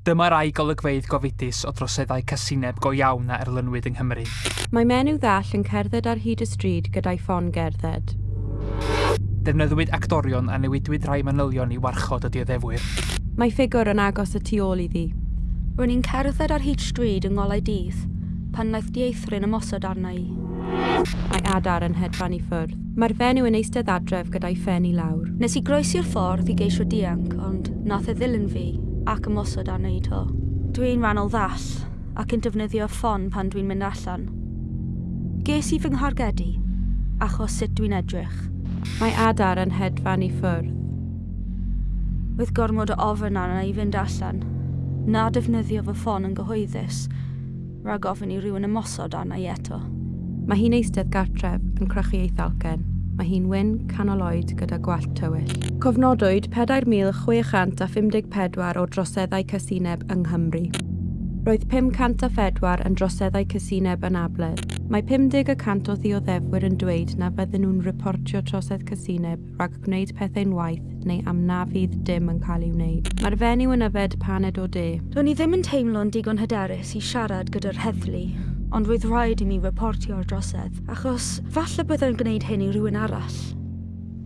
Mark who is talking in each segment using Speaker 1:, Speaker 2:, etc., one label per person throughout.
Speaker 1: Dyma rai golygfeidd gofidus o droseddau casineb go iawn a erlynwyd yng Nghymru.
Speaker 2: Mae menyw ddall yn cerdded ar hyd y stryd gyda'i ffon gerdded.
Speaker 1: Defnyddiwyd actorion a newidwyd rhai manylion i warchod y dioddefwyr.
Speaker 2: Mae ffigwr yn agos y tu ôl iddi.
Speaker 3: Rwy'n i'n cerdded ar hyd stryd yng ngolau dydd, pan wnaeth dieithryn ymosod arna i.
Speaker 2: Mae adar yn hedfan i ffwrdd. Mae'r fenyw yn eistedd adref gyda'i ffen i lawr.
Speaker 3: Nes i groesi'r ffordd i geisio dianc, ond nath e ddilyn fi ac ymosod ar wneud o. Dwi'n rannol ddall ac yn defnyddio ffon pan dwi'n mynd allan. Ges i fy nghargedu achos sut dwi'n edrych.
Speaker 2: Mae adar yn hedfan i ffwrdd.
Speaker 3: With gormod o ofyn arna i fynd allan, na defnyddio fy ffon yn gyhoeddus, rhag ofyn i rhywun ymosod arna i eto.
Speaker 2: Mae hi'n eistedd gartref yn crychu ei thalcen mae hi'n wyn canol oed gyda gwallt tywyll. Cofnodwyd 4,654 o droseddau casineb yng Nghymru. Roedd 504 yn droseddau casineb yn abledd. Mae 50% o ddioddefwyr yn dweud na fydden nhw'n reportio trosedd casineb rhag gwneud pethau'n waith neu am na fydd dim yn cael ei wneud. Mae'r fenyw yn yfed paned o de.
Speaker 3: Do'n i ddim yn teimlo'n digon hyderus i siarad gyda'r heddlu ond roedd rhaid i mi reportio'r drosedd, achos falle byddai'n gwneud hyn i rhywun arall.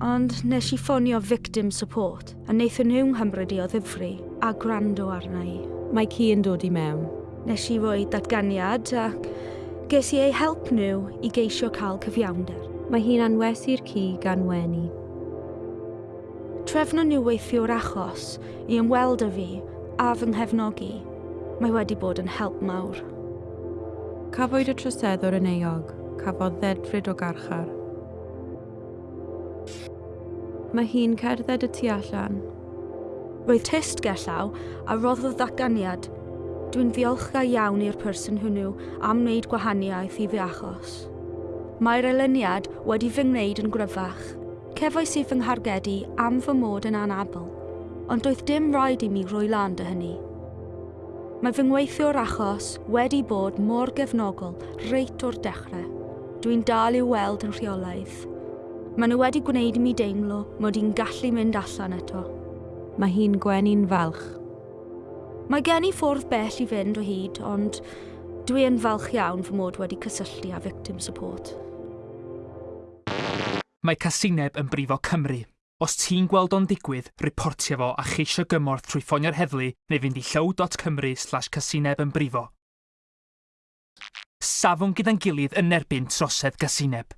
Speaker 3: Ond nes i ffonio victim support, a wnaethon nhw'n hymryd i o ddifri a gwrando arna i.
Speaker 2: Mae ci yn dod i mewn.
Speaker 3: Nes i roi datganiad ac ges i ei help nhw i geisio cael cyfiawnder.
Speaker 2: Mae hi'n anwesu'r ci gan Wenu.
Speaker 3: Trefno nhw weithio'r achos i ymweld â fi a fy nghefnogi. Mae wedi bod yn help mawr.
Speaker 2: Cafwyd y troseddwr yn eog, cafodd ddedfryd o garchar. Mae hi'n cerdded y tu allan.
Speaker 3: Roedd test gellaw a roddodd ddatganiad. Dwi'n ddiolchgar iawn i'r person hwnnw am wneud gwahaniaeth i fi achos. Mae'r elyniad wedi fy ngwneud yn gryfach. Cefais i fy nghargedu am fy mod yn anabl, ond doedd dim rhaid i mi roi lan dy hynny. Mae fy ngweithio'r achos wedi bod mor gefnogol reit o'r dechrau. Dwi'n dal i'w weld yn rheolaidd. Maen nhw wedi gwneud i mi deimlo mod i'n gallu mynd allan eto.
Speaker 2: Mae hi'n gwenu'n falch.
Speaker 3: Mae gen i ffwrdd bell i fynd o hyd, ond dwi yn falch iawn fy mod wedi cysylltu â victim support.
Speaker 1: Mae casineb yn brifo Cymru. Os ti'n gweld o'n digwydd, reportio fo a cheisio gymorth trwy ffonio'r heddlu neu fynd i llyw.cymru slash casineb yn brifo. Safon gyda'n gilydd yn erbyn trosedd casineb.